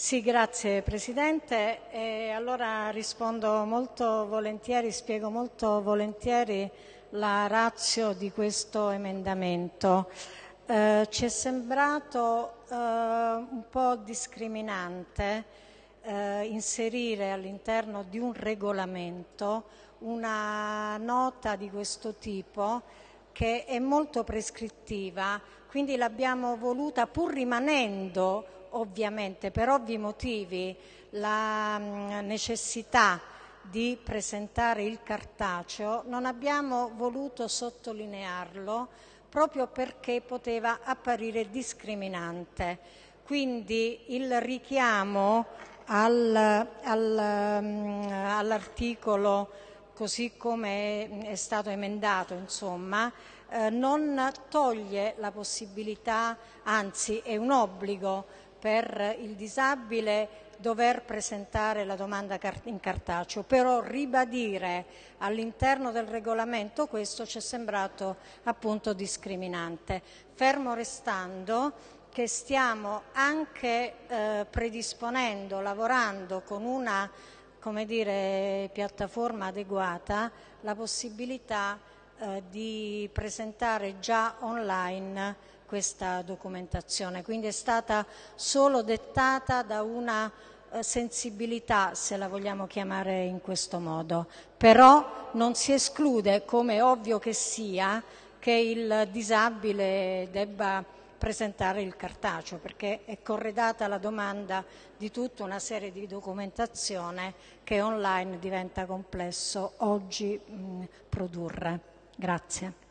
Sì, grazie Presidente. E allora rispondo molto volentieri, spiego molto volentieri la razio di questo emendamento. Eh, ci è sembrato eh, un po' discriminante eh, inserire all'interno di un regolamento una nota di questo tipo che è molto prescrittiva, quindi l'abbiamo voluta pur rimanendo ovviamente per ovvi motivi la mm, necessità di presentare il cartaceo, non abbiamo voluto sottolinearlo proprio perché poteva apparire discriminante. Quindi il richiamo al, al, mm, all'articolo così come è stato emendato, insomma, eh, non toglie la possibilità, anzi è un obbligo per il disabile dover presentare la domanda in cartaceo, però ribadire all'interno del regolamento questo ci è sembrato appunto discriminante, fermo restando che stiamo anche eh, predisponendo, lavorando con una come dire, piattaforma adeguata la possibilità eh, di presentare già online questa documentazione, quindi è stata solo dettata da una eh, sensibilità, se la vogliamo chiamare in questo modo, però non si esclude, come ovvio che sia, che il disabile debba presentare il cartaceo perché è corredata la domanda di tutta una serie di documentazione che online diventa complesso oggi mh, produrre. Grazie.